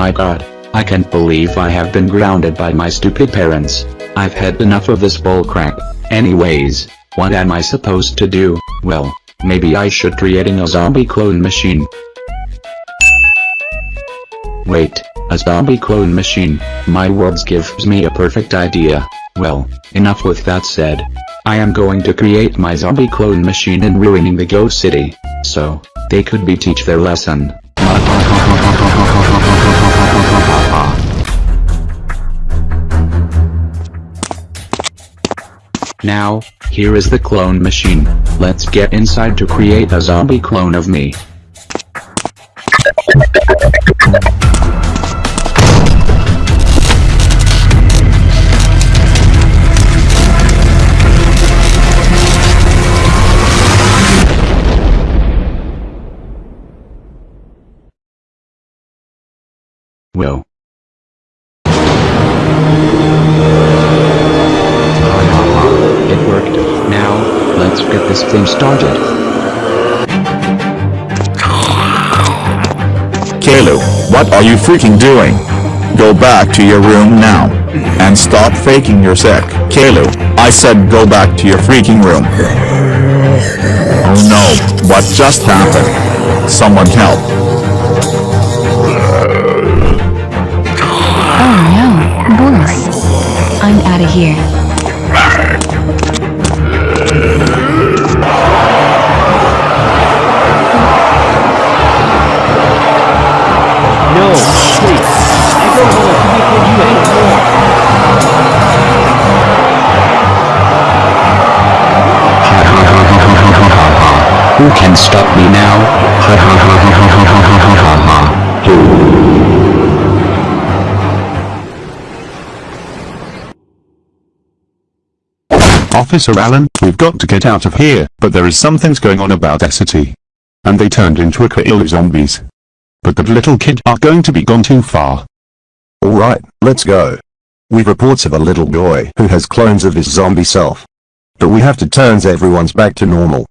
my god. I can't believe I have been grounded by my stupid parents. I've had enough of this bullcrap. Anyways, what am I supposed to do? Well, maybe I should creating a zombie clone machine. Wait, a zombie clone machine, my words gives me a perfect idea. Well, enough with that said. I am going to create my zombie clone machine and ruining the ghost city. So, they could be teach their lesson. Now, here is the clone machine. Let's get inside to create a zombie clone of me. Well. This thing started. Caillou, what are you freaking doing? Go back to your room now. And stop faking you're sick. Caillou, I said go back to your freaking room. Oh no, what just happened? Someone help. Can stop me now? Ha ha ha ha ha ha ha ha ha ha ha. Officer Allen, we've got to get out of here, but there is some things going on about the city. And they turned into a Caillou zombies. But the little kid are going to be gone too far. Alright, let's go. We've reports of a little boy who has clones of his zombie self. But we have to turn everyone's back to normal.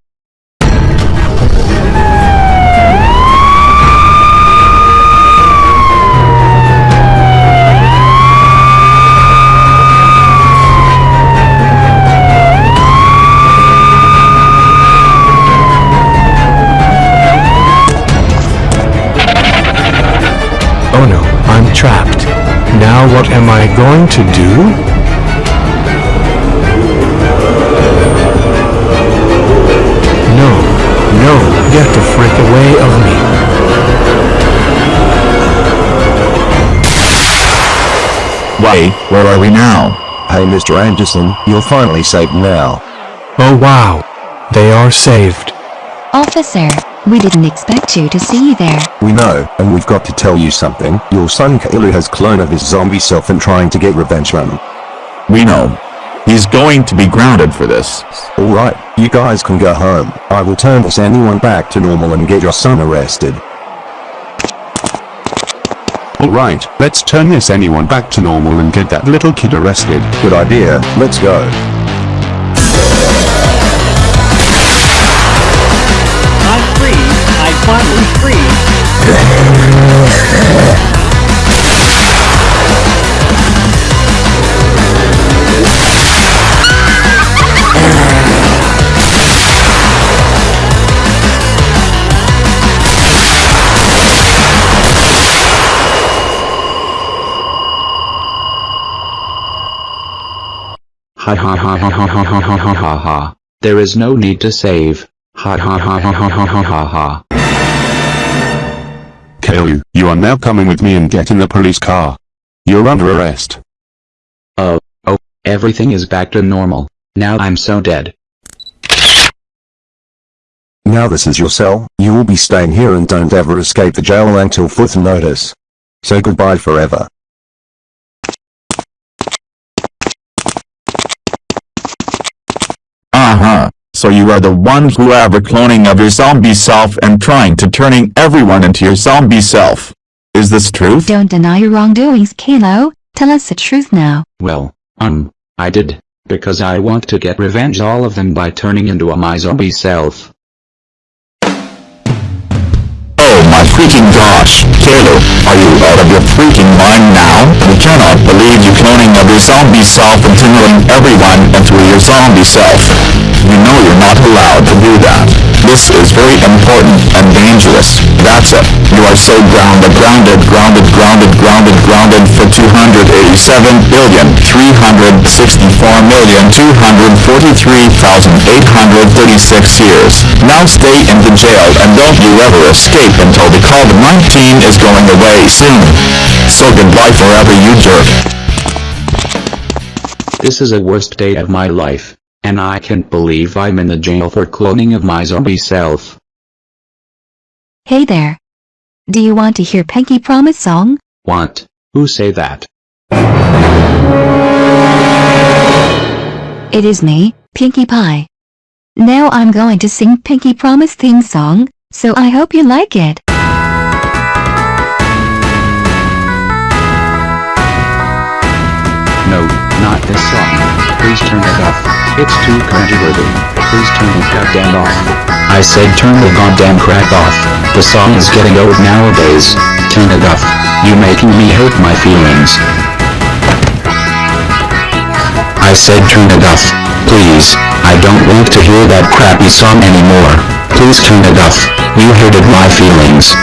Now what am I going to do? No, no, get the frick away of me. Wait, where are we now? Hey Mr. Anderson, you're finally safe now. Oh wow. They are saved. Officer, we didn't expect you to see you there. We know, and we've got to tell you something. Your son Caillou has clone of his zombie self and trying to get revenge on him. We know. He's going to be grounded for this. Alright, you guys can go home. I will turn this anyone back to normal and get your son arrested. Alright, let's turn this anyone back to normal and get that little kid arrested. Good idea, let's go. I'm free. Ha ha ha ha ha ha ha ha ha ha. There is no need to save. Ha ha ha ha ha ha ha ha ha. Caillou, you are now coming with me and get in the police car. You're under arrest. Oh, oh, everything is back to normal. Now I'm so dead. Now this is your cell, you will be staying here and don't ever escape the jail until further notice. So goodbye forever. So you are the one who are cloning of your zombie self and trying to turning everyone into your zombie self. Is this truth? Don't deny your wrongdoings, Kalo. Tell us the truth now. Well, um, I did, because I want to get revenge all of them by turning into a my zombie self. Oh my freaking gosh, Kalo, are you out of your freaking mind now? We cannot believe you cloning of your zombie self and turning everyone into your zombie self. You know you're not allowed to do that. This is very important and dangerous. That's it. You are so grounded, grounded, grounded, grounded, grounded, grounded for 287 billion, 364 million, 243,836 years. Now stay in the jail and don't you ever escape until the COVID-19 is going away soon. So goodbye forever you jerk. This is a worst day of my life, and I can't believe I'm in the jail for cloning of my zombie self. Hey there. Do you want to hear Pinky Promise song? Want? Who say that? It is me, Pinkie Pie. Now I'm going to sing Pinky Promise theme song, so I hope you like it. No, not this song. Please turn it off. It's too cringeworthy. Please turn it goddamn off. I said turn the goddamn crap off. The song is getting old nowadays. Turn it off. You making me hurt my feelings. I said turn it off. Please. I don't want to hear that crappy song anymore. Please turn it off. You hurted my feelings.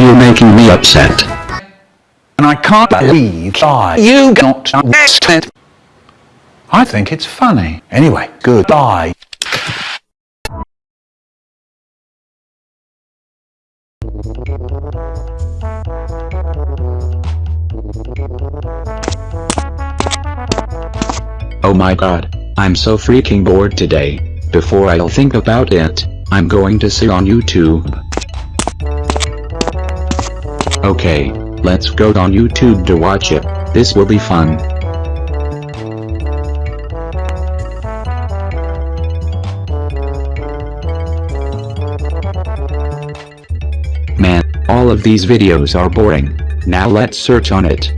You're you making me upset. And I can't believe I, you got arrested. I think it's funny. Anyway, goodbye. Oh my god, I'm so freaking bored today. Before I'll think about it, I'm going to sit on YouTube. Okay, let's go on YouTube to watch it. This will be fun. Man, all of these videos are boring. Now let's search on it.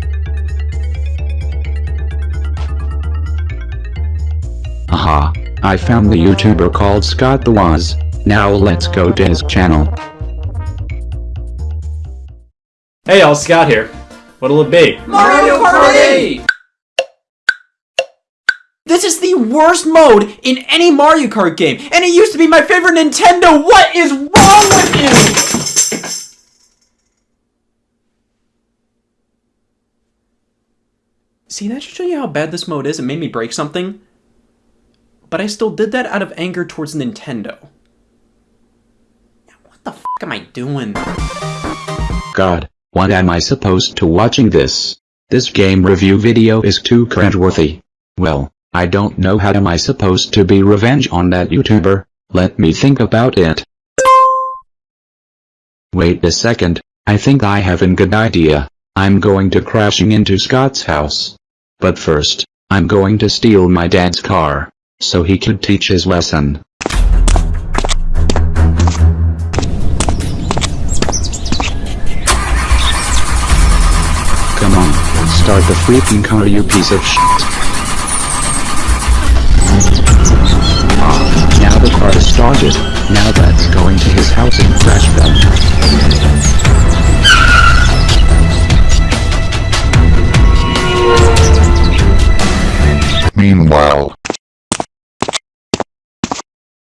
Aha, I found the YouTuber called Scott the Woz. Now let's go to his channel. Hey y'all, Scott here. What'll it be? Mario Kart This is the worst mode in any Mario Kart game, and it used to be my favorite Nintendo. What is wrong with you? See, that should show you how bad this mode is. It made me break something. But I still did that out of anger towards Nintendo. What the f am I doing? God, what am I supposed to watching this? This game review video is too cringeworthy. Well, I don't know how am I supposed to be revenge on that YouTuber, let me think about it. Wait a second, I think I have a good idea. I'm going to crashing into Scott's house. But first, I'm going to steal my dad's car, so he could teach his lesson. Start the freaking car you piece of shit. Ah, now the car is started. Now let's go into his house and crash them. Meanwhile,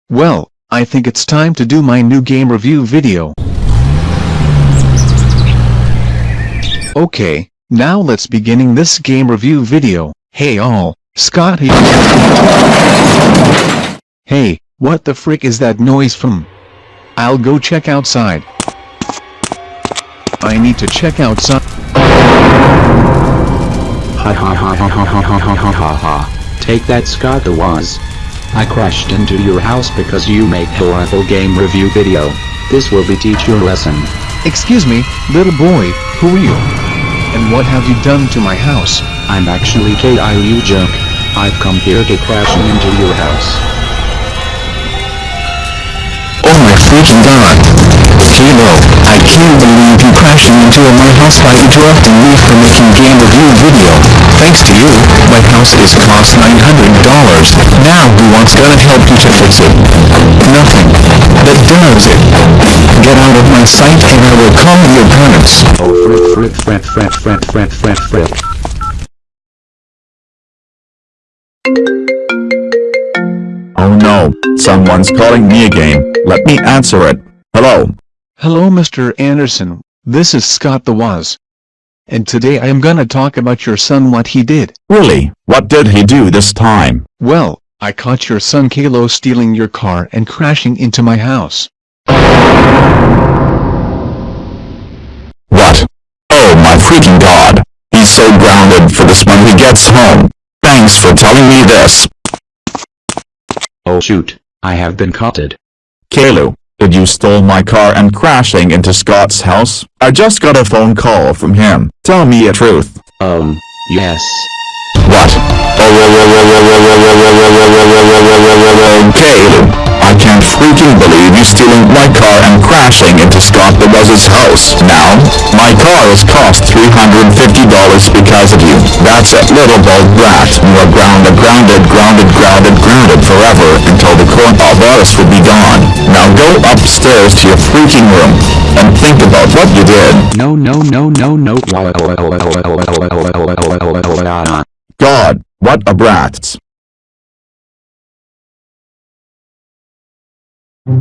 Well, I think it's time to do my new game review video. Okay, now let's beginning this game review video. Hey all, Scott here. Hey, what the frick is that noise from? I'll go check outside. I need to check outside. Ha ha ha ha ha ha ha ha ha ha ha. Take that Scott the Woz. I crashed into your house because you make horrible game review video. This will be teach your lesson. Excuse me, little boy, who are you? And what have you done to my house? I'm actually KIU Jerk. I've come here to crashing into your house. oh my freaking god. Kilo, I can't believe you crashing into my house by interrupting me for making game review video. Thanks to you, my house is cost $900. Now who wants gonna help you to fix it? Nothing. That does it. Get out of my sight and I will call your parents. Oh frick frick frick frick frick frick frick frick. Oh no, someone's calling me again. Let me answer it. Hello. Hello Mr. Anderson, this is Scott the Woz. And today I am gonna talk about your son what he did. Really, what did he do this time? Well, I caught your son Kalo stealing your car and crashing into my house. What? Oh my freaking god. He's so grounded for this when he gets home. Thanks for telling me this. Oh shoot, I have been caughted. Caillou, did you stole my car and crashing into Scott's house? I just got a phone call from him. Tell me the truth. Um, yes. What? I can't freaking believe you stealing my car and crashing into Scott the Buzz's house. Now, my car has cost $350 because of you. That's it, little bald brat. You are grounded, grounded, grounded, grounded, grounded forever until the coronavirus will be gone. Now go upstairs to your freaking room and think about what you did. No no no no no. God, what a brat. Oh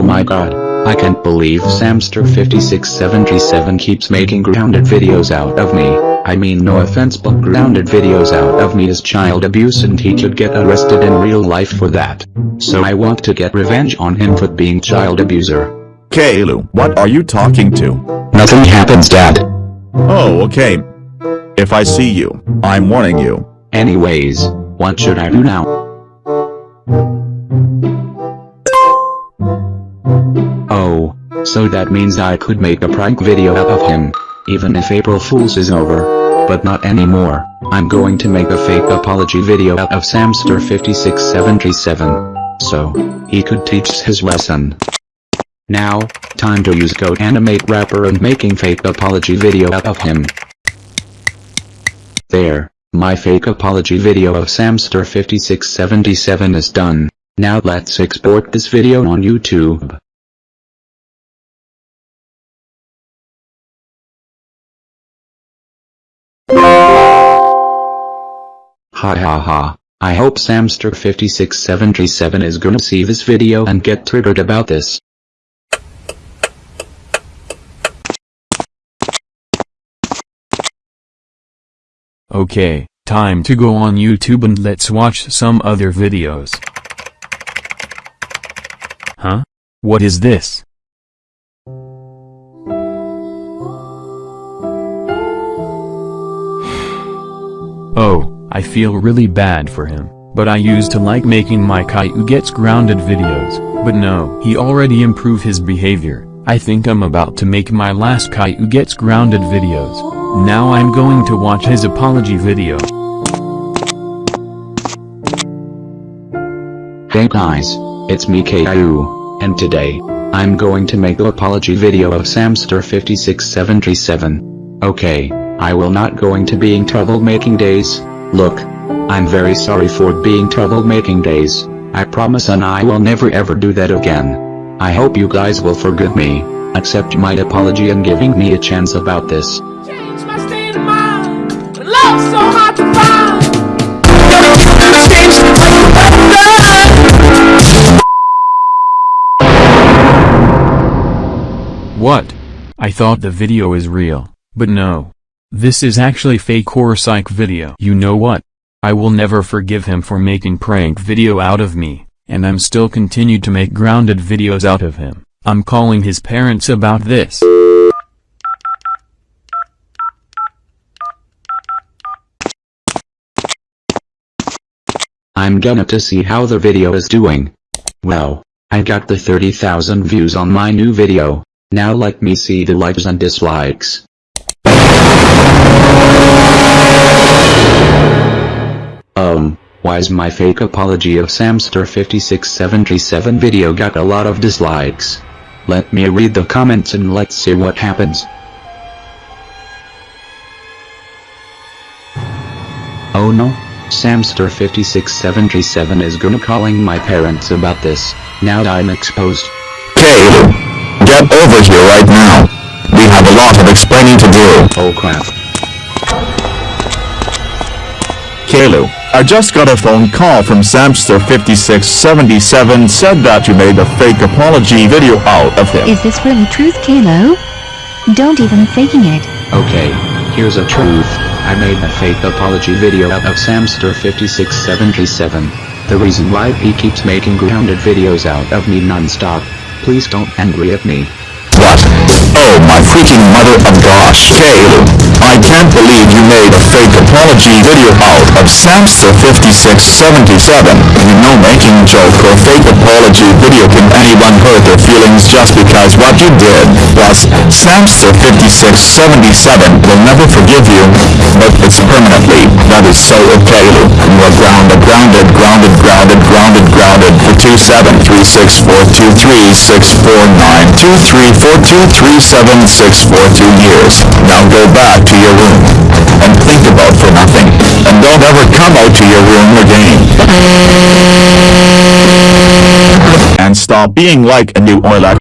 my god. I can't believe Samster5677 keeps making grounded videos out of me. I mean no offense but grounded videos out of me is child abuse and he could get arrested in real life for that. So I want to get revenge on him for being child abuser. Caillou, what are you talking to? Nothing happens dad. Oh, okay. If I see you, I'm warning you. Anyways, what should I do now? Oh, so that means I could make a prank video out of him, even if April Fool's is over. But not anymore, I'm going to make a fake apology video out of Samster5677. So, he could teach his lesson. Now, time to use GoAnimate Wrapper and making fake apology video out of him. There, my fake apology video of Samster5677 is done. Now let's export this video on YouTube. Ha ha ha. I hope Samster5677 is gonna see this video and get triggered about this. Okay, time to go on YouTube and let's watch some other videos. Huh? What is this? Oh, I feel really bad for him, but I used to like making my Caillou gets grounded videos, but no, he already improved his behavior. I think I'm about to make my last Caillou gets grounded videos. Now I'm going to watch his apology video. Hey guys, it's me Caillou, and today, I'm going to make the apology video of Samster5677. Okay, I will not going to being trouble making days, look, I'm very sorry for being trouble making days, I promise and I will never ever do that again. I hope you guys will forgive me, accept my apology and giving me a chance about this. What? I thought the video is real, but no. This is actually fake or psych video. You know what? I will never forgive him for making prank video out of me, and I'm still continued to make grounded videos out of him. I'm calling his parents about this. I'm gonna to see how the video is doing. Well, I got the 30,000 views on my new video, now let me see the likes and dislikes. Um, Why's my fake apology of Samster5677 video got a lot of dislikes? Let me read the comments and let's see what happens. Oh no, Samster5677 is gonna calling my parents about this, now I'm exposed. Caillou, get over here right now. We have a lot of explaining to do. Oh crap. Caillou, I just got a phone call from Samster5677 said that you made a fake apology video out of him. Is this really truth, Kalo? Don't even faking it. Okay, here's a truth. I made a fake apology video out of Samster5677. The reason why he keeps making grounded videos out of me non-stop. Please don't angry at me. What? Oh my freaking mother of gosh. Caillou, I can't believe you made a fake apology video out of Samster5677. You know making joke or fake apology video can anyone hurt their feelings just because what you did. Plus, Samster5677 will never forgive you, but it's permanently. That is so okay, Lu. You are grounded, grounded, grounded, grounded, grounded, grounded for 27364236923423764 years. Now go back to your room and think about for nothing. And don't ever come out to your room again. And stop being like a new oil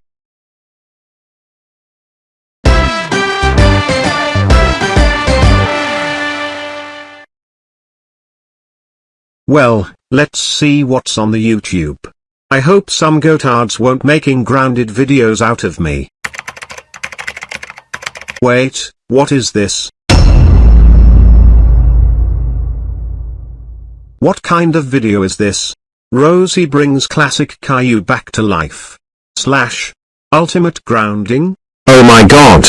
Well, let's see what's on the YouTube. I hope some gotards won't making grounded videos out of me. Wait, what is this? What kind of video is this? Rosie brings classic Caillou back to life. Slash. Ultimate grounding? Oh my god.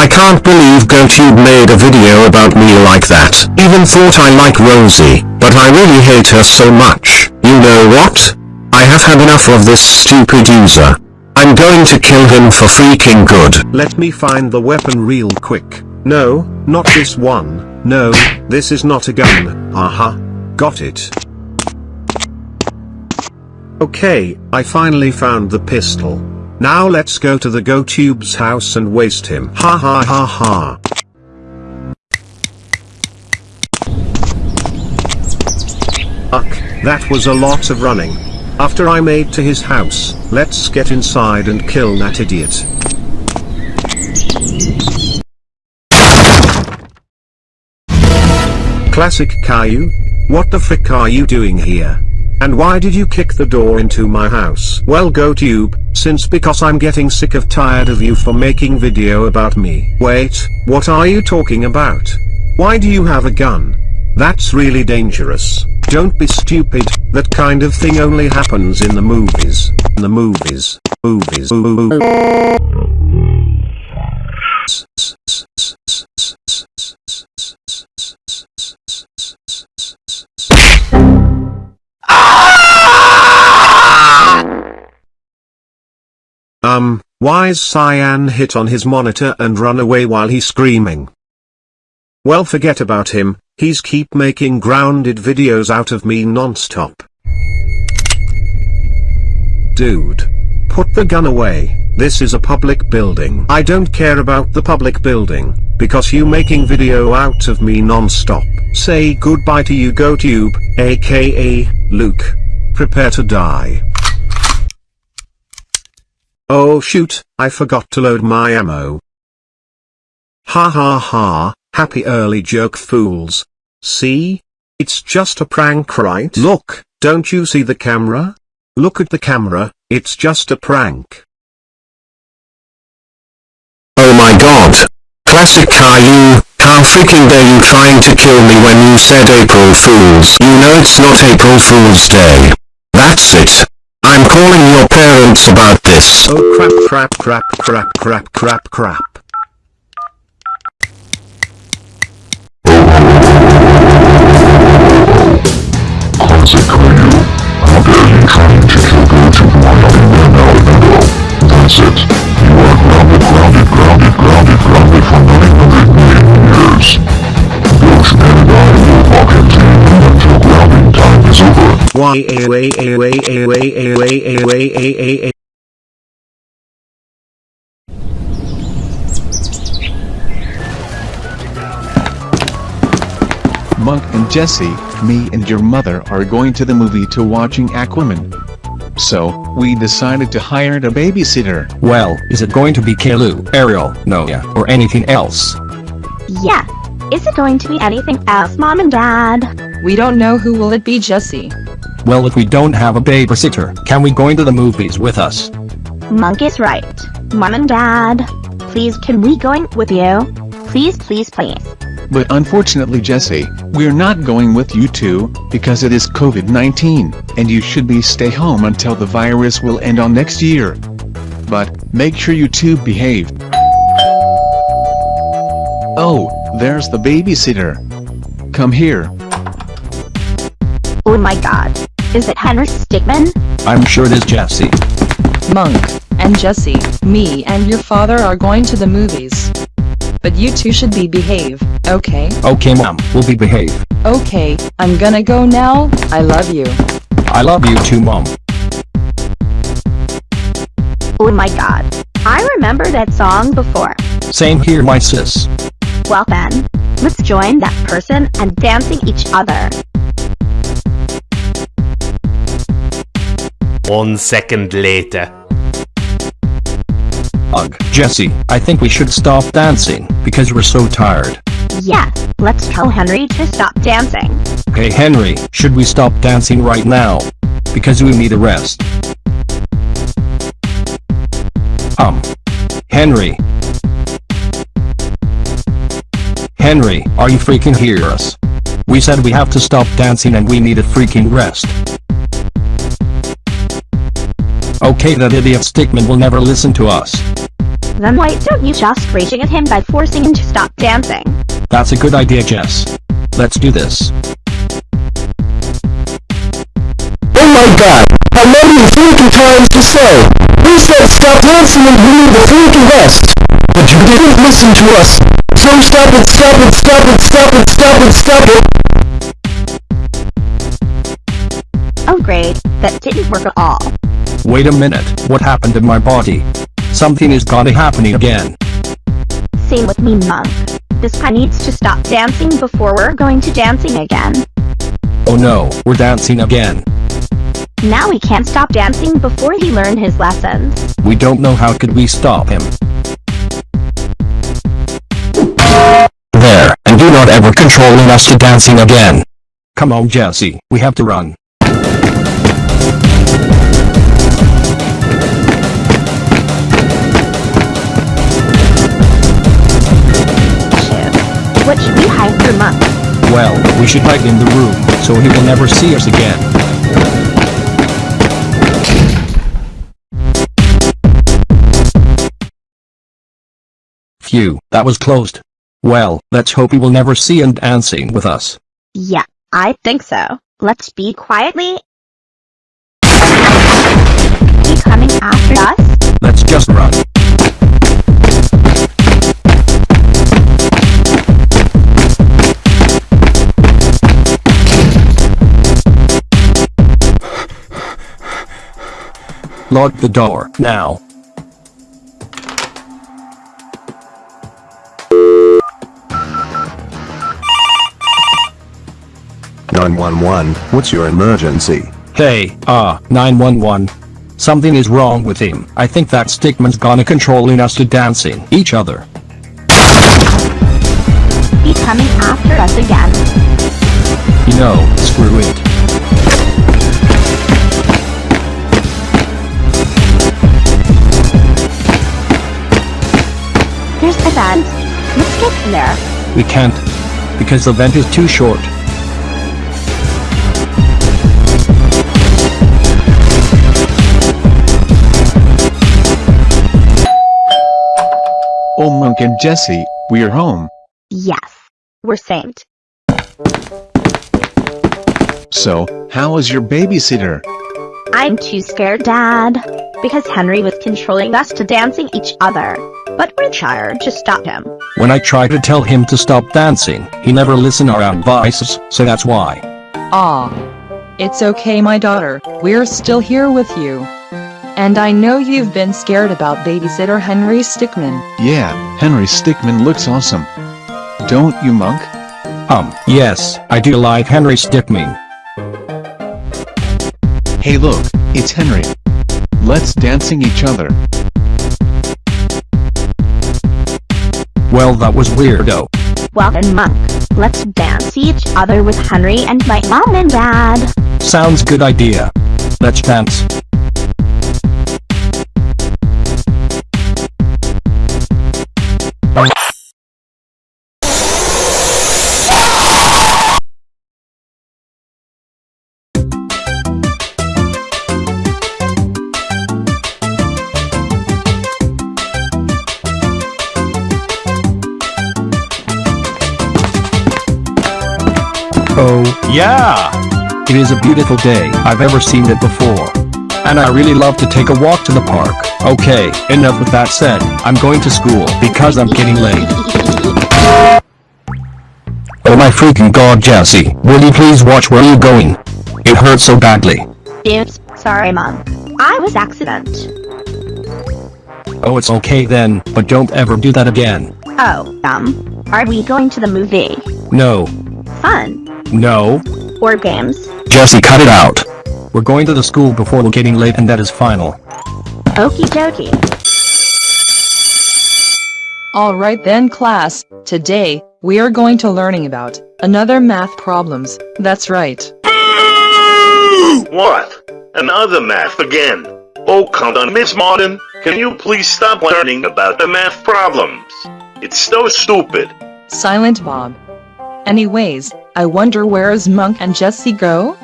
I can't believe GoTube made a video about me like that. Even thought I like Rosie, but I really hate her so much. You know what? I have had enough of this stupid user. I'm going to kill him for freaking good. Let me find the weapon real quick. No, not this one. No, this is not a gun. Aha. Got it. Okay, I finally found the pistol. Now let's go to the GoTube's house and waste him. Ha ha ha ha. Uck, that was a lot of running. After I made to his house, let's get inside and kill that idiot. Classic Caillou? What the frick are you doing here? And why did you kick the door into my house? Well go GoTube, since because I'm getting sick of tired of you for making video about me. Wait, what are you talking about? Why do you have a gun? That's really dangerous. Don't be stupid, that kind of thing only happens in the movies. In the movies. Movies. Um, why's Cyan hit on his monitor and run away while he's screaming? Well forget about him, he's keep making grounded videos out of me non-stop. Dude. Put the gun away, this is a public building. I don't care about the public building, because you making video out of me non-stop. Say goodbye to you GoTube, aka, Luke. Prepare to die. Oh shoot, I forgot to load my ammo. Ha ha ha, happy early joke fools. See? It's just a prank right? Look, don't you see the camera? Look at the camera, it's just a prank. Oh my god. Classic Caillou, how freaking dare you trying to kill me when you said April Fools. You know it's not April Fool's Day. That's it. I'm calling your parents about this. Oh crap crap crap crap crap crap crap. Classic Caillou. How dare you trying to kill GoTube while nothing ran out window. That's it. You are grounded, grounded, grounded, grounded, grounded for 900 million years. Ghost and I will walk into you until grounding time is over. Why a way a way a way a way a Jesse, me and your mother are going to the movie to watching Aquaman. So, we decided to hire a babysitter. Well, is it going to be Kalu, Ariel, Noah, or anything else? Yeah. Is it going to be anything else, Mom and Dad? We don't know who will it be Jesse. Well if we don't have a babysitter, can we go into the movies with us? Monk is right. Mom and Dad, please can we go in with you? Please, please, please. But unfortunately Jesse, we're not going with you two, because it is COVID-19, and you should be stay home until the virus will end on next year. But, make sure you two behave. Oh, there's the babysitter. Come here. Oh my god. Is it Henry Stickmin? I'm sure it is Jesse. Monk, and Jesse, me and your father are going to the movies. But you two should be behave, okay? Okay mom, we'll be behave. Okay, I'm gonna go now, I love you. I love you too mom. Oh my god. I remember that song before. Same here my sis. Well then, let's join that person and dancing each other. One second later. Ugh, Jesse, I think we should stop dancing, because we're so tired. Yeah, let's tell Henry to stop dancing. Hey Henry, should we stop dancing right now? Because we need a rest. Um. Henry. Henry, are you freaking hear us? We said we have to stop dancing and we need a freaking rest. Okay that idiot Stickmin will never listen to us. Then why don't you just raging at him by forcing him to stop dancing? That's a good idea Jess. Let's do this. Oh my god, how many freaking times to say? We said stop dancing and we need the freaking rest. But you didn't listen to us. So stop it, stop it, stop it, stop it, stop it, stop it. Oh great, that didn't work at all. Wait a minute, what happened to my body? Something is gonna happen again. Same with me, Monk. This guy needs to stop dancing before we're going to dancing again. Oh no, we're dancing again. Now we can't stop dancing before he learned his lessons. We don't know how could we stop him. There, and do not ever controlling us to dancing again. Come on Jesse, we have to run. Should we hide for Monk? Well, we should hide in the room, so he will never see us again. Phew, that was closed. Well, let's hope he will never see and dancing with us. Yeah, I think so. Let's be quietly. He coming after us? Let's just run. Lock the door, now. Nine one one. What's your emergency? Hey, uh, 911. Something is wrong with him. I think that Stickmin's gonna controlling us to dancing each other. He coming after us again. You know, screw it. There's the vent. Let's get in there. We can't. Because the vent is too short. Oh Monk and Jesse, we're home. Yes. We're saved. So, how is your babysitter? I'm too scared, Dad. Because Henry was controlling us to dancing each other. But we're tired to stop him. When I try to tell him to stop dancing, he never listen our advices, so that's why. Ah. It's okay my daughter, we're still here with you. And I know you've been scared about babysitter Henry Stickmin. Yeah, Henry Stickmin looks awesome. Don't you, Monk? Um, yes, I do like Henry Stickmin. Hey look, it's Henry. Let's dancing each other. Well that was weirdo. Well then Monk, let's dance each other with Henry and my mom and dad. Sounds good idea. Let's dance. Yeah! It is a beautiful day. I've ever seen it before. And I really love to take a walk to the park. Okay, enough with that said. I'm going to school because I'm getting late. Oh my freaking god Jesse, will you please watch where you're going? It hurts so badly. Oops, sorry mom. I was accident. Oh it's okay then, but don't ever do that again. Oh, um, are we going to the movie? No. Fun. No. Or games? Jesse cut it out. We're going to the school before we're getting late and that is final. Okie dokie. Alright then class, today, we are going to learning about another math problems, that's right. What? Another math again? Oh come on Miss Martin, can you please stop learning about the math problems? It's so stupid. Silent Bob. Anyways, I wonder where's Monk and Jesse go?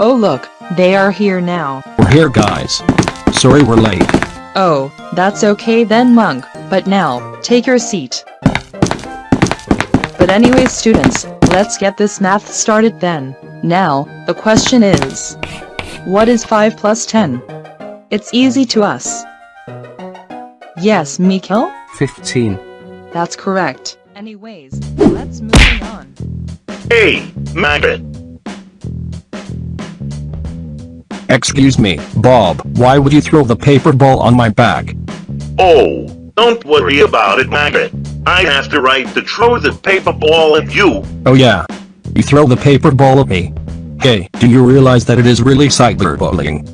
Oh look, they are here now. We're here guys. Sorry we're late. Oh, that's okay then Monk, but now, take your seat. But anyways students, let's get this math started then. Now, the question is, what is 5 plus 10? It's easy to us. Yes, Mikhail? 15. That's correct. Anyways, let's move on. Hey, Maggot. Excuse me, Bob, why would you throw the paper ball on my back? Oh, don't worry about it, Maggot. I have the right to throw the paper ball at you. Oh yeah. You throw the paper ball at me. Hey, do you realize that it is really cyberbullying?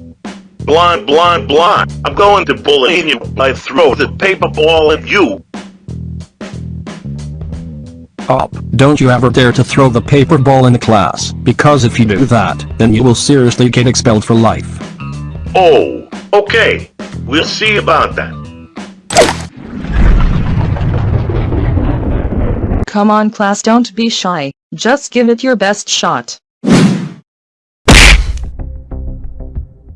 Blah, blah, blah. I'm going to bully you. I throw the paper ball at you. Up, don't you ever dare to throw the paper ball in the class, because if you do that, then you will seriously get expelled for life. Oh, okay. We'll see about that. Come on class don't be shy, just give it your best shot.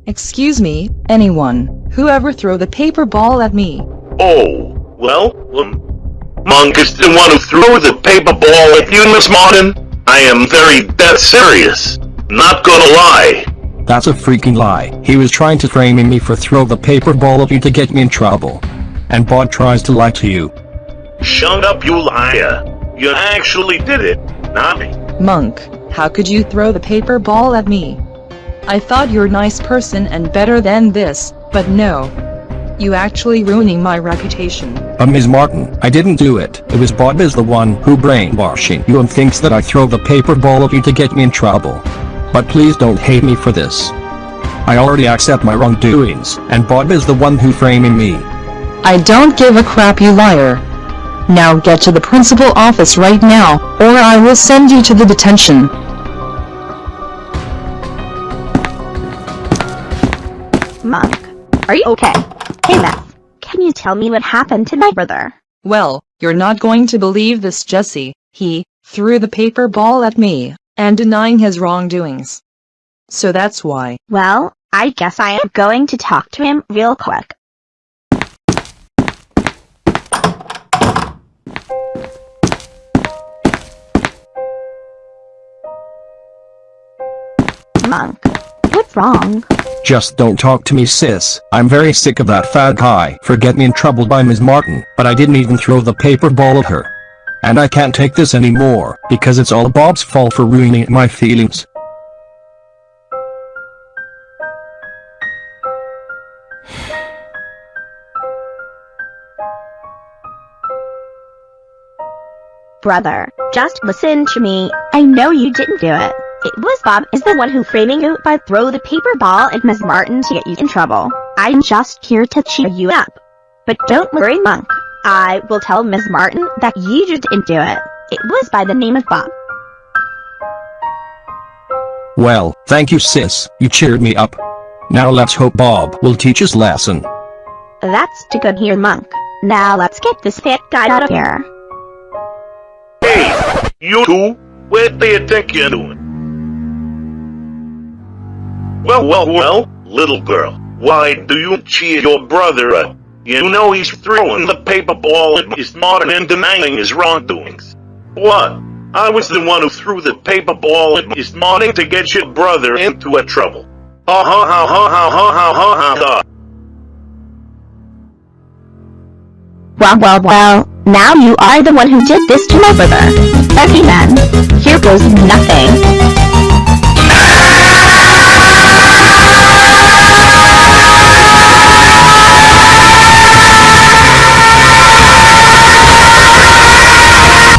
Excuse me, anyone, whoever throw the paper ball at me. Oh, well, um, Monk is the one who threw the paper ball at you, Miss Martin. I am very dead serious. Not gonna lie. That's a freaking lie. He was trying to frame me for throw the paper ball at you to get me in trouble. And Bob tries to lie to you. Shut up, you liar. You actually did it, not me. Monk, how could you throw the paper ball at me? I thought you're a nice person and better than this, but no. You actually ruining my reputation. Uh, Ms. Martin, I didn't do it. It was Bob is the one who brainwashing you and thinks that I throw the paper ball at you to get me in trouble. But please don't hate me for this. I already accept my wrongdoings, and Bob is the one who framing me. I don't give a crap you liar. Now get to the principal office right now, or I will send you to the detention. Monk, are you okay? Hey Beth, can you tell me what happened to my brother? Well, you're not going to believe this Jesse, he threw the paper ball at me, and denying his wrongdoings. So that's why. Well, I guess I am going to talk to him real quick. Monk, what's wrong? Just don't talk to me sis. I'm very sick of that fat guy. For getting in trouble by Ms. Martin, but I didn't even throw the paper ball at her. And I can't take this anymore, because it's all Bob's fault for ruining my feelings. Brother, just listen to me. I know you didn't do it. It was Bob is the one who framing you by throw the paper ball at Miss Martin to get you in trouble. I'm just here to cheer you up. But don't worry, Monk. I will tell Miss Martin that you just didn't do it. It was by the name of Bob. Well, thank you sis, you cheered me up. Now let's hope Bob will teach his lesson. That's too good here, Monk. Now let's get this fat guy out of here. Hey, you two, what do you think you're doing? Well, well, well, little girl, why do you cheer your brother up? You know he's throwing the paper ball at his mother and denying his wrongdoings. What? I was the one who threw the paper ball at his mother to get your brother into a trouble. Ha ha ha ha ha ha ha ha ha. Well, well, well, now you are the one who did this to my brother. Okay then, here goes nothing.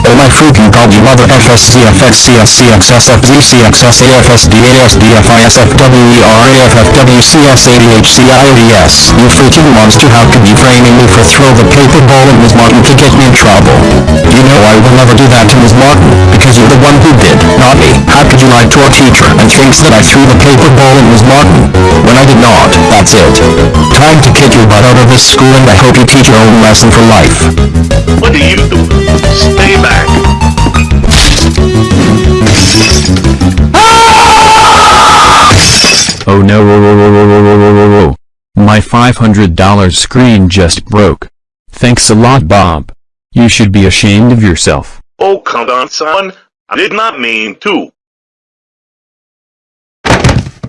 Oh my freaking god you mother FSCFXCXSFZCXSAFSDASDFISFWERAFFWCSADHCIODS You freaking monster how could you framing me for throw the paper ball at Ms. Martin to get me in trouble? You know I will never do that to Ms. Martin, because you're the one who did, not me. How could you lie to our teacher and thinks that I threw the paper ball at Ms. Martin? When I did not, that's it. Time to kick your butt out of this school and I hope you teach your own lesson for life. What do you do? Stay back. Ah! Oh no, oh, oh, oh, my $500 screen just broke. Thanks a lot, Bob. You should be ashamed of yourself. Oh, come on, son. I did not mean to.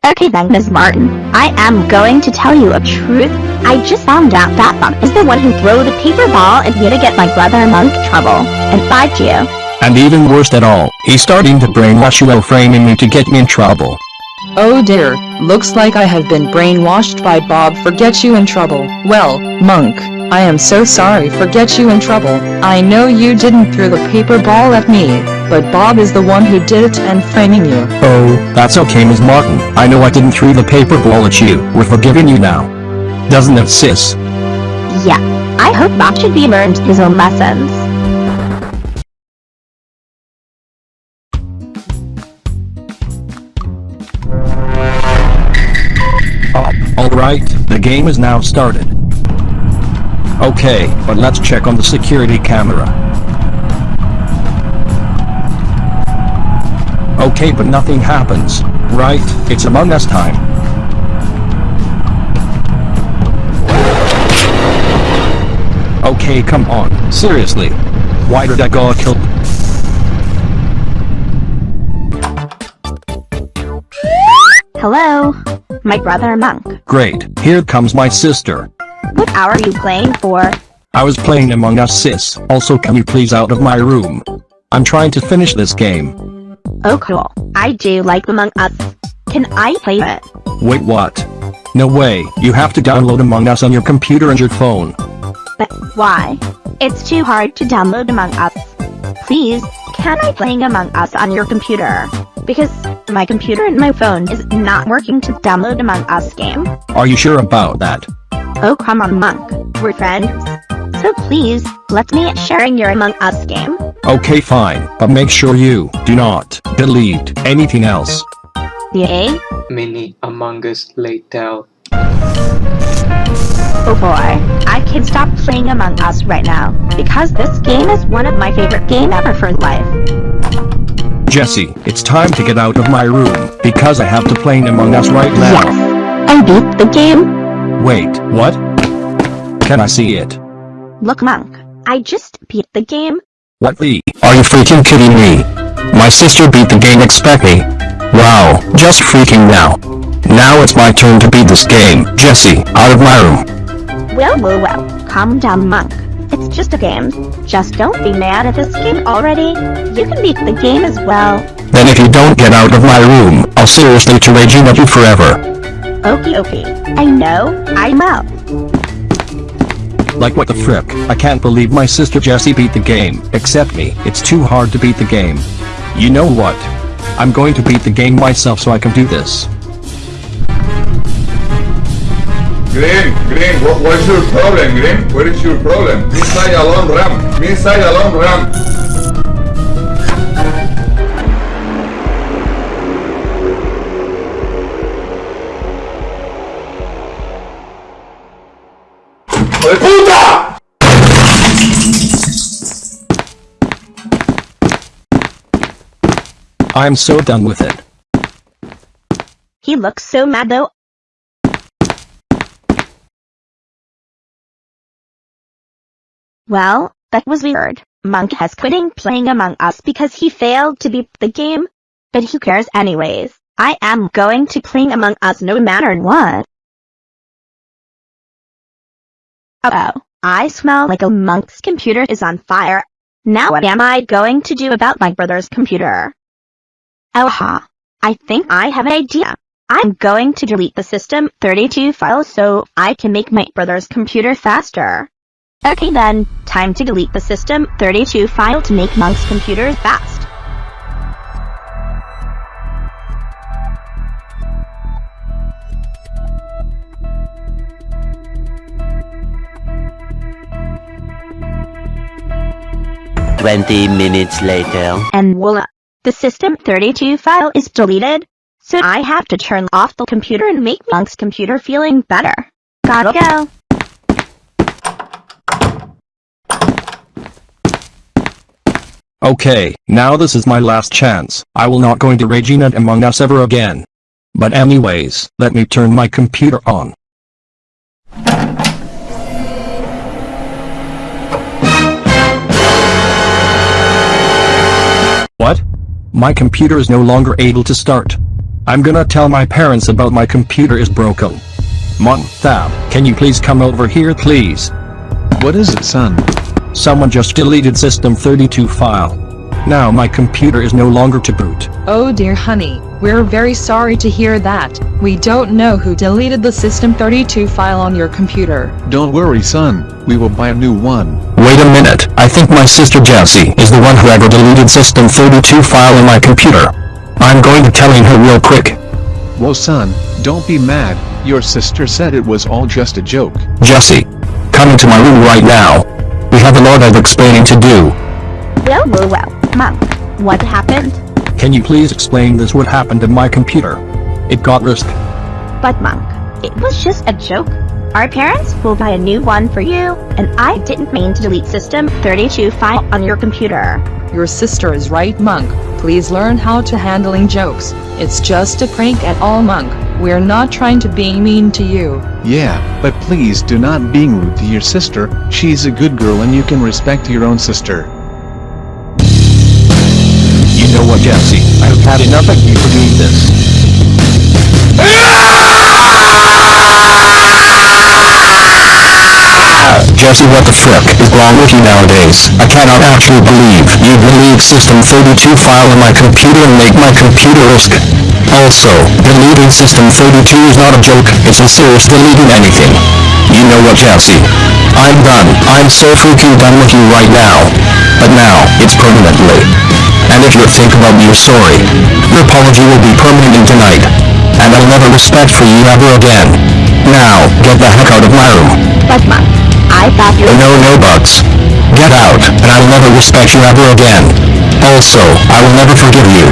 Okay then, Miss Martin. I am going to tell you a truth. I just found out that Bob is the one who threw the paper ball and here to get my brother Monk trouble, and fight you. And even worse at all, he's starting to brainwash you while framing me to get me in trouble. Oh dear, looks like I have been brainwashed by Bob for get you in trouble. Well, Monk, I am so sorry for get you in trouble. I know you didn't throw the paper ball at me, but Bob is the one who did it and framing you. Oh, that's okay Ms. Martin. I know I didn't throw the paper ball at you. We're forgiving you now. Doesn't it sis? Yeah, I hope Bob should be learned his own lessons. Uh, Alright, the game is now started. Okay, but let's check on the security camera. Okay, but nothing happens. Right, it's Among Us time. Okay, come on, seriously. Why did I go kill- Hello? My brother Monk. Great, here comes my sister. What hour are you playing for? I was playing Among Us sis. Also can you please out of my room? I'm trying to finish this game. Oh cool. I do like Among Us. Can I play it? Wait what? No way, you have to download Among Us on your computer and your phone. But why? It's too hard to download Among Us. Please, can I play Among Us on your computer? Because my computer and my phone is not working to download Among Us game. Are you sure about that? Oh come on Monk, we're friends. So please, let me sharing your Among Us game. Okay fine, but make sure you do not delete anything else. Yay? Mini Among Us later. Oh boy, I can stop playing Among Us right now, because this game is one of my favorite game ever for life. Jesse, it's time to get out of my room, because I have to play Among Us right now. Yes, I beat the game. Wait, what? Can I see it? Look Monk, I just beat the game. What the? Are you freaking kidding me? My sister beat the game expect me. Wow, just freaking now. Now it's my turn to beat this game. Jesse, out of my room. Well, well, well, calm down Monk. It's just a game. Just don't be mad at this game already. You can beat the game as well. Then if you don't get out of my room, I'll seriously to at you forever. Okie okay. I know, I'm out. Like what the frick? I can't believe my sister Jessie beat the game. Except me, it's too hard to beat the game. You know what? I'm going to beat the game myself so I can do this. Green, Green, what, what's your problem, Green? What is your problem? Inside a long ramp. Inside a long ramp. I'm so done with it. He looks so mad though. Well, that was weird. Monk has quitting playing Among Us because he failed to beat the game. But who cares anyways? I am going to play Among Us no matter what. Uh oh, I smell like a monk's computer is on fire. Now what am I going to do about my brother's computer? Oh ha. I think I have an idea. I'm going to delete the system 32 file so I can make my brother's computer faster. Okay then, time to delete the system 32 file to make Monk's computer fast. Twenty minutes later. And voila! The system 32 file is deleted. So I have to turn off the computer and make Monk's computer feeling better. Gotta go. Okay, now this is my last chance. I will not going to Regina Among Us ever again. But anyways, let me turn my computer on. What? My computer is no longer able to start. I'm gonna tell my parents about my computer is broken. Mom, Thab, can you please come over here please? What is it son? Someone just deleted system 32 file. Now my computer is no longer to boot. Oh dear honey, we're very sorry to hear that. We don't know who deleted the System 32 file on your computer. Don't worry son, we will buy a new one. Wait a minute, I think my sister Jessie is the one who ever deleted System 32 file in my computer. I'm going to telling her real quick. Whoa son, don't be mad, your sister said it was all just a joke. Jessie, come into my room right now. We have a lot of explaining to do. Well, well, well. Monk, what happened? Can you please explain this what happened to my computer? It got risked. But Monk, it was just a joke. Our parents will buy a new one for you, and I didn't mean to delete System 32 file on your computer. Your sister is right Monk, please learn how to handling jokes. It's just a prank at all Monk, we're not trying to be mean to you. Yeah, but please do not being rude to your sister, she's a good girl and you can respect your own sister. Know what Jessie, I have had enough of you for doing this. Jessie what the frick is wrong with you nowadays? I cannot actually believe you delete System 32 file in my computer and make my computer risk. Also, deleting System 32 is not a joke, it's a serious deleting anything. You know what Jesse? I'm done. I'm so freaking done with you right now. But now, it's permanently. And if you think about your sorry, your apology will be permanent tonight. And I'll never respect for you ever again. Now, get the heck out of my room. But Monk, I thought you No, no bugs. Get out, and I will never respect you ever again. Also, I will never forgive you.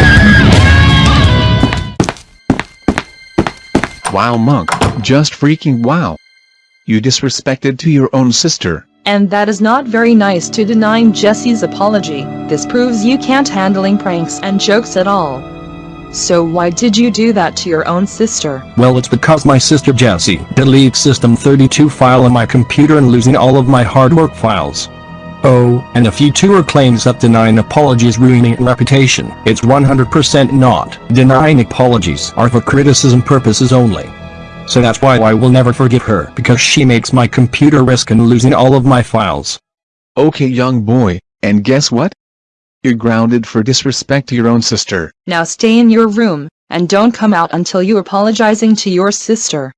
Wow monk, just freaking wow. You disrespected to your own sister. And that is not very nice to denying Jesse's apology. This proves you can't handling pranks and jokes at all. So why did you do that to your own sister? Well it's because my sister Jessie deleted System 32 file on my computer and losing all of my hard work files. Oh, and if you two are claims that denying apologies ruining reputation, it's 100% not. Denying apologies are for criticism purposes only. So that's why I will never forgive her because she makes my computer risk in losing all of my files. Okay young boy, and guess what? You're grounded for disrespect to your own sister. Now stay in your room, and don't come out until you're apologizing to your sister.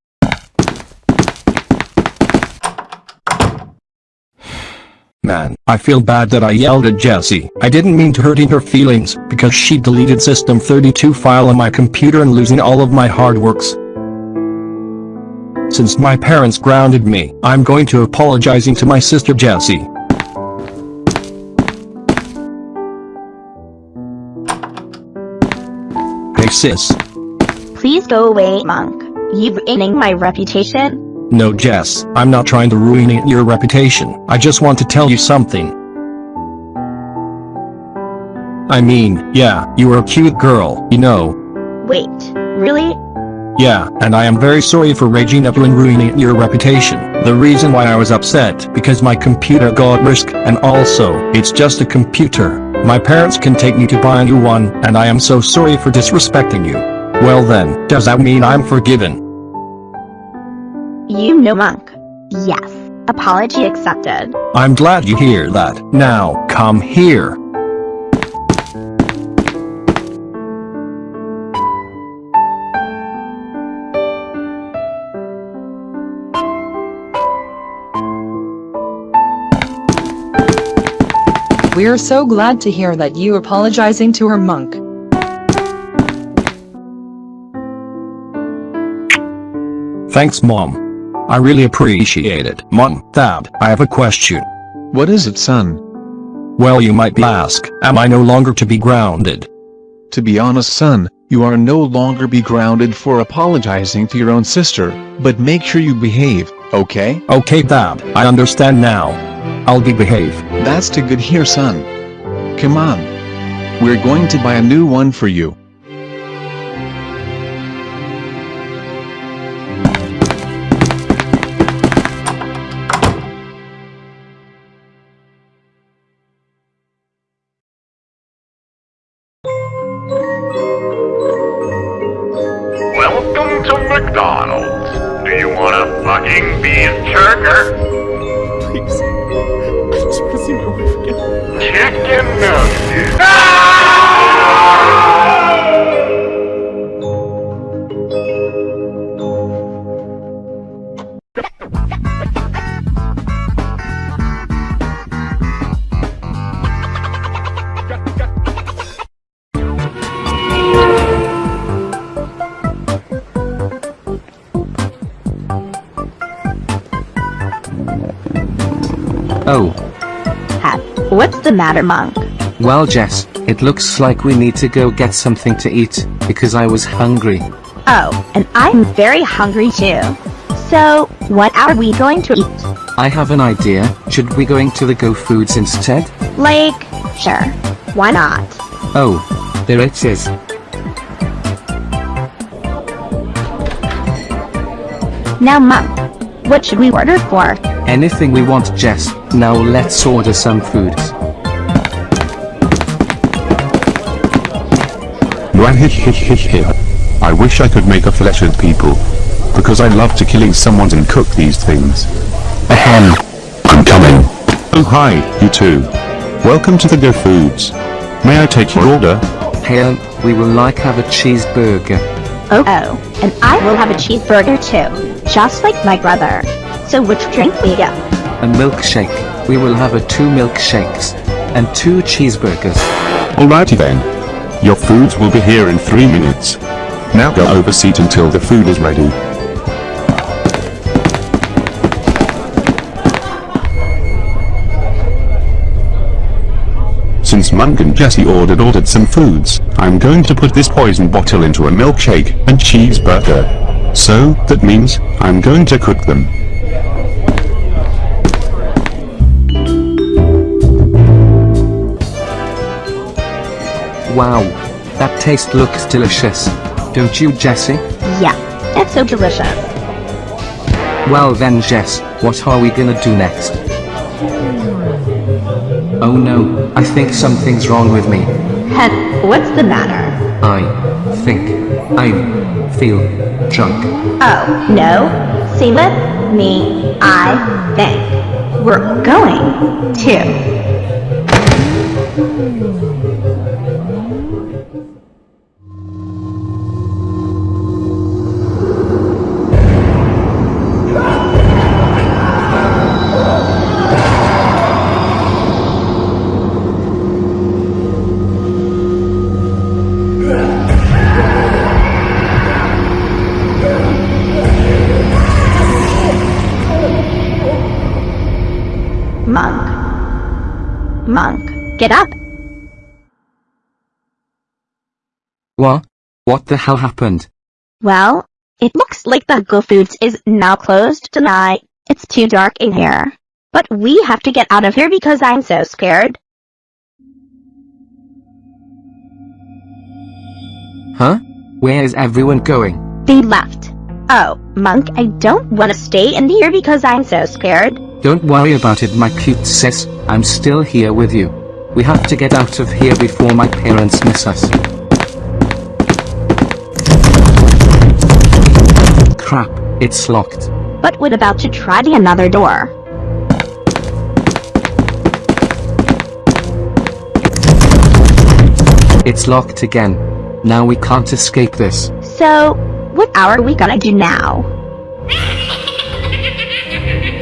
man. I feel bad that I yelled at Jessie. I didn't mean to hurting her feelings, because she deleted System 32 file on my computer and losing all of my hard works. Since my parents grounded me, I'm going to apologizing to my sister Jessie. Hey sis. Please go away, Monk. You're ruining my reputation. No Jess, I'm not trying to ruin your reputation. I just want to tell you something. I mean, yeah, you are a cute girl, you know. Wait, really? Yeah, and I am very sorry for raging up and ruining your reputation. The reason why I was upset because my computer got risk and also, it's just a computer. My parents can take me to buy a new one, and I am so sorry for disrespecting you. Well then, does that mean I'm forgiven? You know Monk. Yes. Apology accepted. I'm glad you hear that. Now, come here. We're so glad to hear that you apologizing to her monk. Thanks mom. I really appreciate it. Mom, Dad, I have a question. What is it son? Well you might be ask, am I no longer to be grounded? To be honest son, you are no longer be grounded for apologizing to your own sister, but make sure you behave, okay? Okay Dad, I understand now. I'll be behave. That's to good here son. Come on. We're going to buy a new one for you. Monk? well Jess, it looks like we need to go get something to eat, because I was hungry. Oh, and I'm very hungry too. So, what are we going to eat? I have an idea, should we going to the Go Foods instead? Like, sure. Why not? Oh, there it is. Now, Monk, what should we order for? Anything we want Jess, now let's order some food. I wish I could make a flesh with people. Because I love to killing someone and cook these things. Ahem. I'm coming. Oh hi, you two. Welcome to the Go Foods. May I take your order? Hail, we will like have a cheeseburger. Oh, oh, and I will have a cheeseburger too, just like my brother. So which drink we get? A milkshake, we will have a two milkshakes. And two cheeseburgers. Alrighty then. Your foods will be here in three minutes. Now go over seat until the food is ready. Since Monk and Jesse ordered ordered some foods, I'm going to put this poison bottle into a milkshake and cheeseburger. So, that means, I'm going to cook them. Wow. That taste looks delicious. Don't you Jesse? Yeah, that's so delicious. Well then Jess, what are we gonna do next? Oh no, I think something's wrong with me. Hen, what's the matter? I think I feel drunk. Oh, no? See with me, I think. We're going to. Monk. Get up. What? What the hell happened? Well, it looks like the Go Foods is now closed tonight. It's too dark in here. But we have to get out of here because I'm so scared. Huh? Where is everyone going? They left. Oh, Monk, I don't want to stay in here because I'm so scared. Don't worry about it, my cute sis. I'm still here with you. We have to get out of here before my parents miss us. Crap, it's locked. But what about to try the another door? It's locked again. Now we can't escape this. So, what are we gonna do now?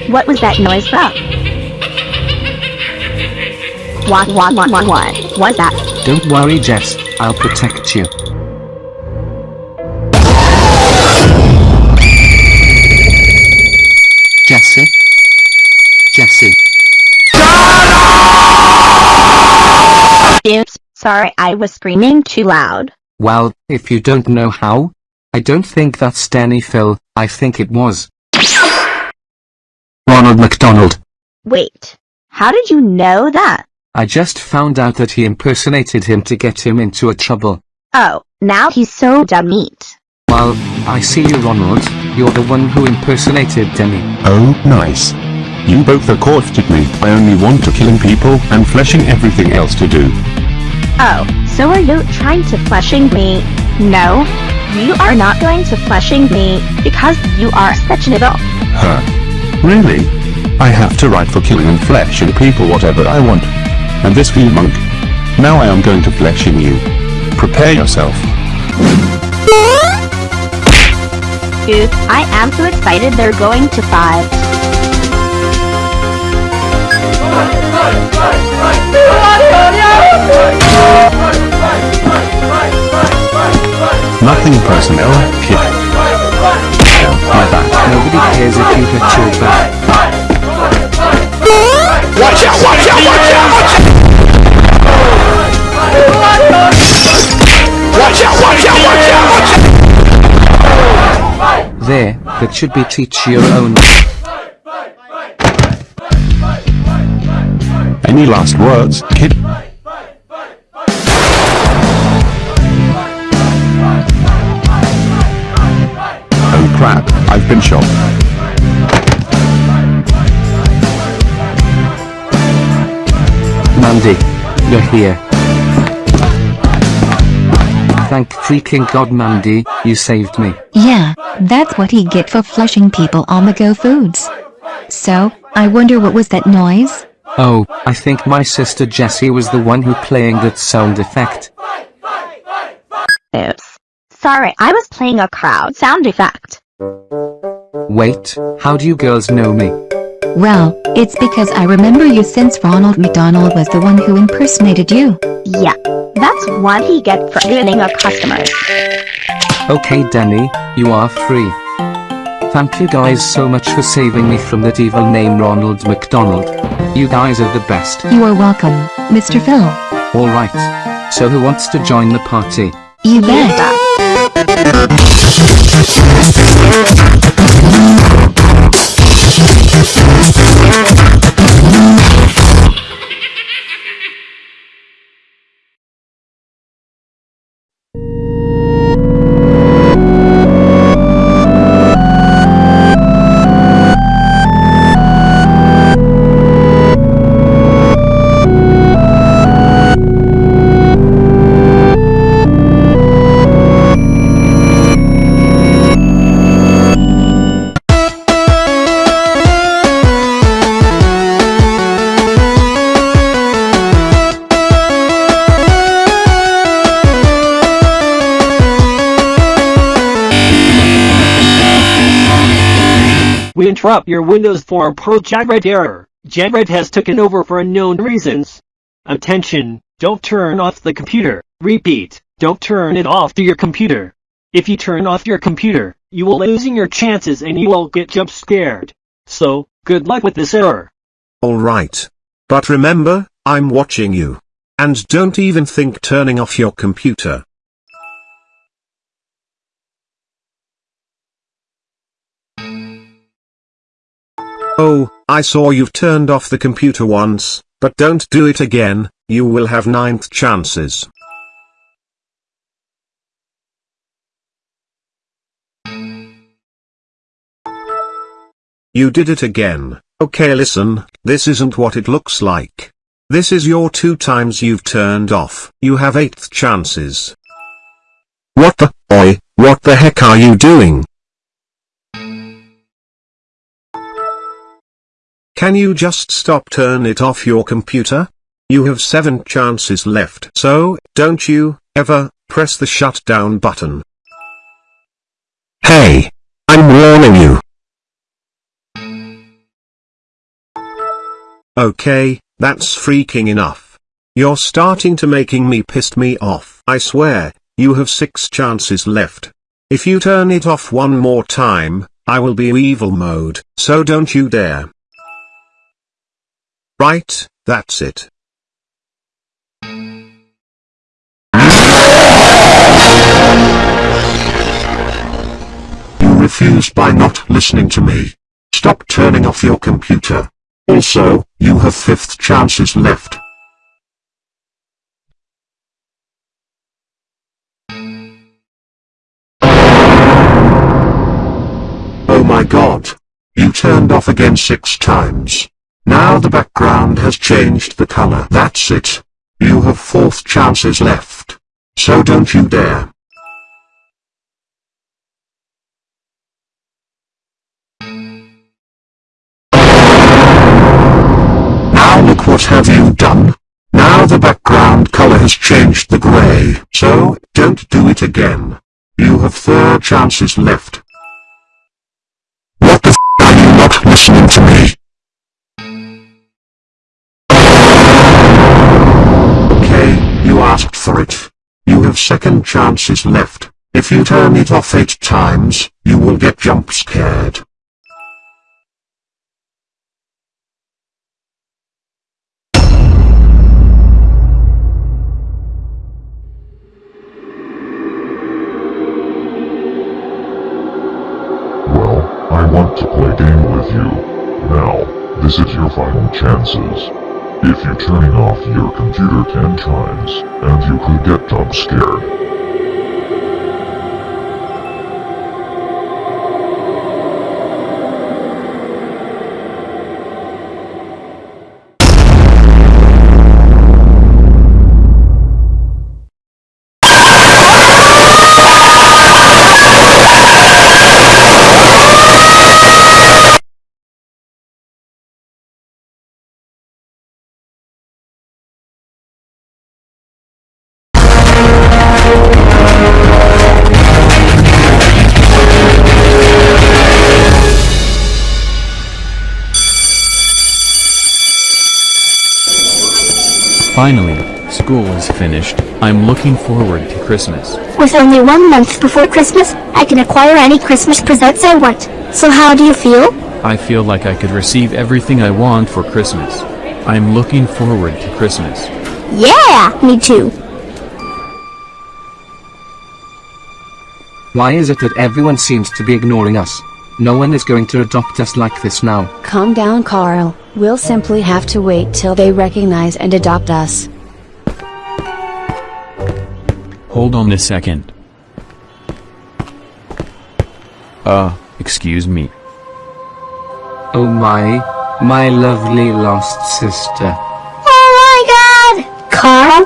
What was that noise from? What, what, what, what, what? What's that? Don't worry, Jess. I'll protect you. Jesse? Jesse. Oops, sorry, I was screaming too loud. Well, if you don't know how, I don't think that's Danny Phil, I think it was. Ronald McDonald. Wait, how did you know that? I just found out that he impersonated him to get him into a trouble. Oh, now he's so dumb meat. Well, I see you Ronald, you're the one who impersonated Demi. Oh, nice. You both accosted me. I only want to killing people and fleshing everything else to do. Oh, so are you trying to fleshing me? No, you are not going to fleshing me, because you are such an adult. Huh. Really? I have to write for killing and fleshing people whatever I want. And this you, monk. Now I am going to fleshing you. Prepare yourself. Dude, I am so excited they're going to fight. Nothing personnel, kid. My back. Nobody cares if you hit your back. Watch out, watch out, watch out, watch out! Watch out, watch out, watch out, watch out! There, that should be teach your own. Any last words, kid? Crap, I've been shot. Mandy, you're here. Thank freaking god Mandy, you saved me. Yeah, that's what he get for flushing people on the go foods. So, I wonder what was that noise? Oh, I think my sister Jessie was the one who playing that sound effect. Oops. Sorry, I was playing a crowd sound effect. Wait, how do you girls know me? Well, it's because I remember you since Ronald McDonald was the one who impersonated you. Yeah, that's what he get for ruining our customers. Okay Danny, you are free. Thank you guys so much for saving me from that evil name Ronald McDonald. You guys are the best. You are welcome, Mr. Phil. Alright. So who wants to join the party? You bet. Let's go. Interrupt your Windows Form Pro Jared error. Jared has taken over for unknown reasons. Attention, don't turn off the computer. Repeat, don't turn it off to your computer. If you turn off your computer, you will losing your chances and you will get jump scared. So, good luck with this error. alright. But remember, I'm watching you. And don't even think turning off your computer. Oh, I saw you've turned off the computer once, but don't do it again, you will have ninth chances. You did it again. Okay listen, this isn't what it looks like. This is your two times you've turned off. You have eighth chances. What the, oi, what the heck are you doing? Can you just stop turn it off your computer? You have seven chances left. So, don't you, ever, press the shutdown button. Hey! I'm warning you. Okay, that's freaking enough. You're starting to making me pissed me off. I swear, you have six chances left. If you turn it off one more time, I will be evil mode, so don't you dare. Right, that's it. You refused by not listening to me. Stop turning off your computer. Also, you have fifth chances left. Oh my god. You turned off again six times. Now the background has changed the color. That's it. You have fourth chances left. So don't you dare. Now look what have you done? Now the background color has changed the gray. So, don't do it again. You have third chances left. What the f are you not listening to me? For it. You have second chances left. If you turn it off eight times, you will get jump scared. Well, I want to play game with you. Now, this is your final chances. If you turning off your computer 10 times, and you could get jump scared. I'm looking forward to Christmas. With only one month before Christmas, I can acquire any Christmas presents I want. So how do you feel? I feel like I could receive everything I want for Christmas. I'm looking forward to Christmas. Yeah, me too. Why is it that everyone seems to be ignoring us? No one is going to adopt us like this now. Calm down Carl, we'll simply have to wait till they recognize and adopt us. Hold on a second. Uh, excuse me. Oh my, my lovely lost sister. Oh my god! Carl?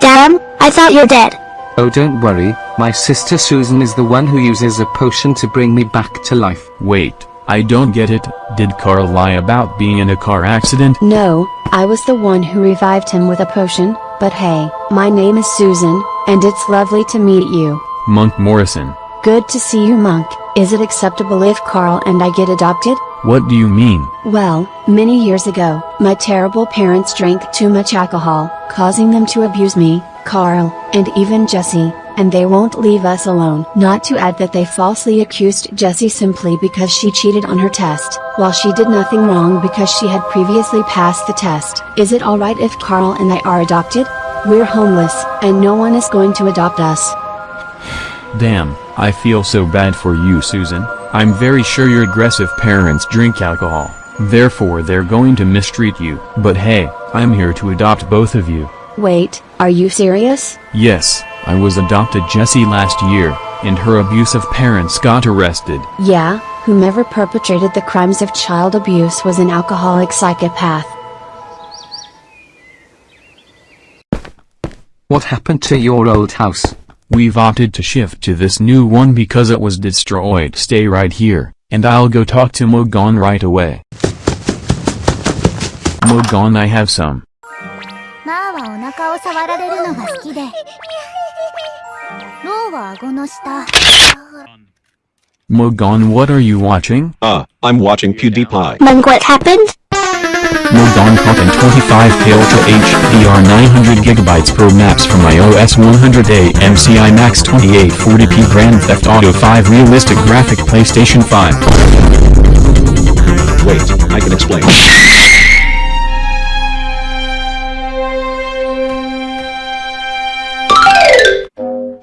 Damn, I thought you're dead. Oh don't worry, my sister Susan is the one who uses a potion to bring me back to life. Wait, I don't get it. Did Carl lie about being in a car accident? No, I was the one who revived him with a potion, but hey, my name is Susan, and it's lovely to meet you. Monk Morrison. Good to see you Monk, is it acceptable if Carl and I get adopted? What do you mean? Well, many years ago, my terrible parents drank too much alcohol, causing them to abuse me, Carl, and even Jesse. And they won't leave us alone. Not to add that they falsely accused Jessie simply because she cheated on her test, while she did nothing wrong because she had previously passed the test. Is it alright if Carl and I are adopted? We're homeless, and no one is going to adopt us. Damn, I feel so bad for you Susan. I'm very sure your aggressive parents drink alcohol, therefore they're going to mistreat you. But hey, I'm here to adopt both of you. Wait, are you serious? Yes, I was adopted Jessie last year, and her abusive parents got arrested. Yeah, whomever perpetrated the crimes of child abuse was an alcoholic psychopath. What happened to your old house? We've opted to shift to this new one because it was destroyed. Stay right here, and I'll go talk to Mogon right away. Mogon I have some. マーはお腹を触られるのが好きで。ローは顎の下。 Mogon what are you watching? Ah, I'm watching PewDiePie. Mung, what happened? Mogon caught in 25K Ultra HDR 900GB Pro Maps from iOS 100A MCI Max 2840p Grand Theft Auto 5 Realistic Graphic PlayStation 5. Wait, I can explain.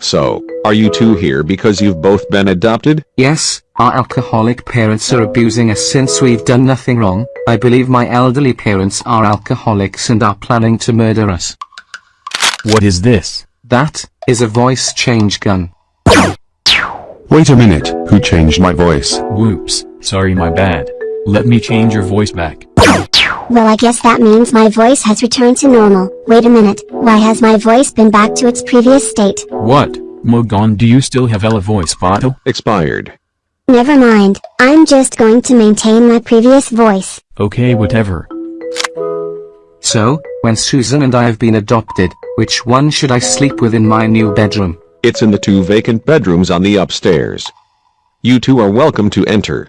So, are you two here because you've both been adopted? Yes, our alcoholic parents are abusing us since we've done nothing wrong. I believe my elderly parents are alcoholics and are planning to murder us. What is this? That is a voice change gun. Wait a minute, who changed my voice? Whoops, sorry my bad. Let me change your voice back. Well, I guess that means my voice has returned to normal. Wait a minute, why has my voice been back to its previous state? What? Mogon do you still have Ella voice bottle? Expired. Never mind, I'm just going to maintain my previous voice. Okay whatever. So, when Susan and I have been adopted, which one should I sleep with in my new bedroom? It's in the two vacant bedrooms on the upstairs. You two are welcome to enter.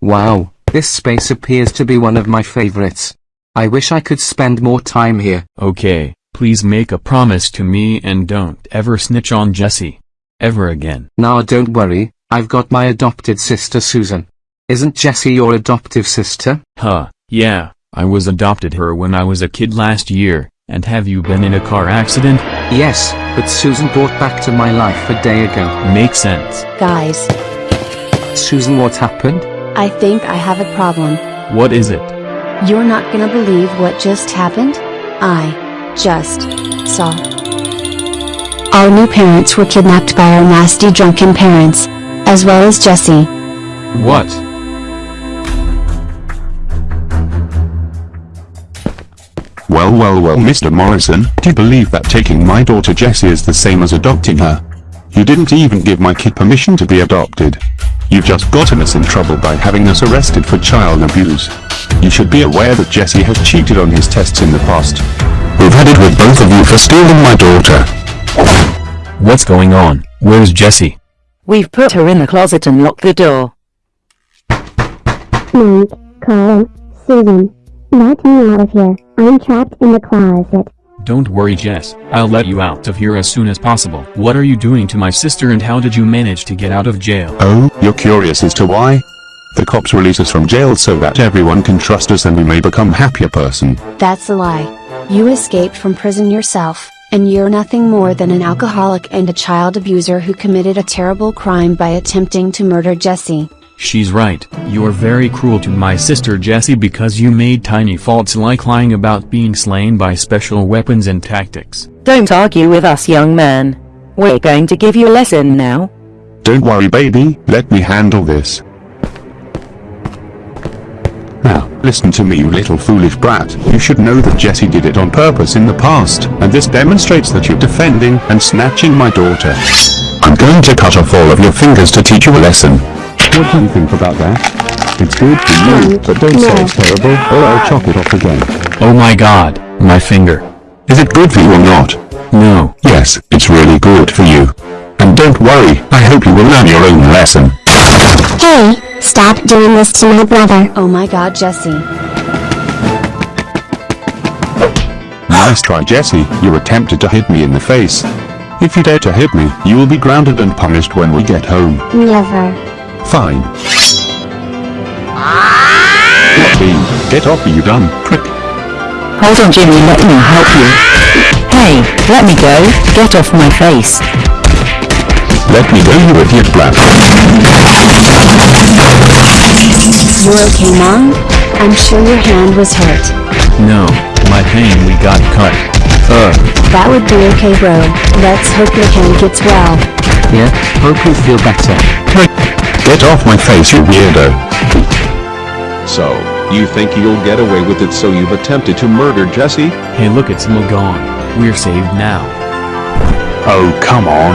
Wow, this space appears to be one of my favorites. I wish I could spend more time here. Okay, please make a promise to me and don't ever snitch on Jessie. Ever again. Now don't worry, I've got my adopted sister Susan. Isn't Jessie your adoptive sister? Huh, yeah, I was adopted her when I was a kid last year, and have you been in a car accident? Yes, but Susan brought back to my life a day ago. Makes sense. Guys, Susan what happened? I think I have a problem. What is it? You're not gonna believe what just happened? I just saw. Our new parents were kidnapped by our nasty drunken parents, as well as Jessie. What? Well well well Mr. Morrison, do you believe that taking my daughter Jessie is the same as adopting her? You didn't even give my kid permission to be adopted. You've just gotten us in trouble by having us arrested for child abuse. You should be aware that Jesse has cheated on his tests in the past. We've had it with both of you for stealing my daughter. What's going on? Where's Jesse? We've put her in the closet and locked the door. Mike, Carl, Susan. Let me out of here. I'm trapped in the closet. Don't worry Jess, I'll let you out of here as soon as possible. What are you doing to my sister and how did you manage to get out of jail? Oh, you're curious as to why? The cops release us from jail so that everyone can trust us and we may become happier person. That's a lie. You escaped from prison yourself, and you're nothing more than an alcoholic and a child abuser who committed a terrible crime by attempting to murder Jessie. She's right, you're very cruel to my sister Jessie because you made tiny faults like lying about being slain by special weapons and tactics. Don't argue with us young man. We're going to give you a lesson now. Don't worry baby, let me handle this. Now, listen to me you little foolish brat, you should know that Jesse did it on purpose in the past, and this demonstrates that you're defending and snatching my daughter. I'm going to cut off all of your fingers to teach you a lesson. What do you think about that? It's good for you, but don't say it's terrible, or I'll chop it off again. Oh my god, my finger. Is it good for you or not? No. Yes, it's really good for you. And don't worry, I hope you will learn your own lesson. Hey, stop doing this to my brother. Oh my god, Jesse. Nice try Jesse, you attempted to hit me in the face. If you dare to hit me, you will be grounded and punished when we get home. Never. Fine. Team, get off you dumb prick? Hold on Jimmy, let me help you. Hey, let me go, get off my face. Let me go you idiot brat. You're okay, Mom? I'm sure your hand was hurt. No, my pain we got cut. Ugh. That would be okay, bro. Let's hope your hand gets well. Yeah, hope you feel better. Get off my face you weirdo. So, you think you'll get away with it so you've attempted to murder Jesse? Hey look it's all gone. We're saved now. Oh come on.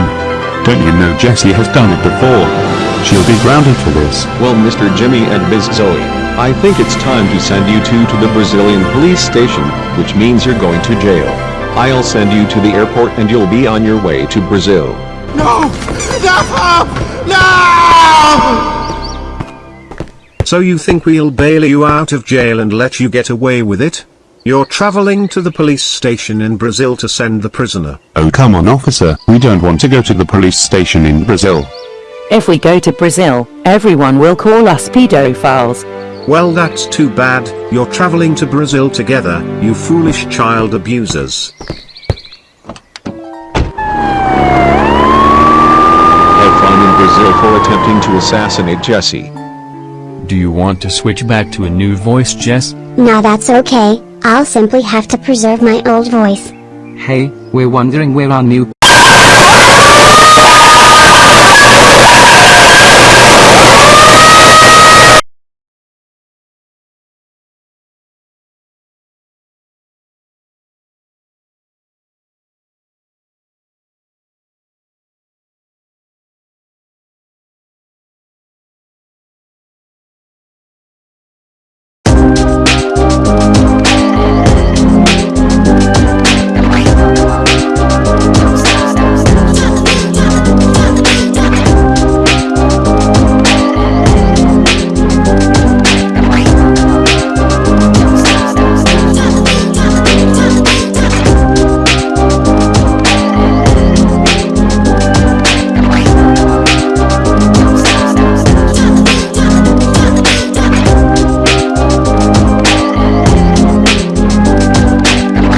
Don't you know Jessie has done it before? She'll be grounded for this. Well Mr. Jimmy and Ms. Zoe, I think it's time to send you two to the Brazilian police station, which means you're going to jail. I'll send you to the airport and you'll be on your way to Brazil. No! No! No! So you think we'll bail you out of jail and let you get away with it? You're traveling to the police station in Brazil to send the prisoner. Oh come on officer, we don't want to go to the police station in Brazil. If we go to Brazil, everyone will call us pedophiles. Well that's too bad, you're traveling to Brazil together, you foolish child abusers. Have in Brazil for attempting to assassinate Jesse. Do you want to switch back to a new voice Jess? Now that's okay, I'll simply have to preserve my old voice. Hey, we're wondering where our new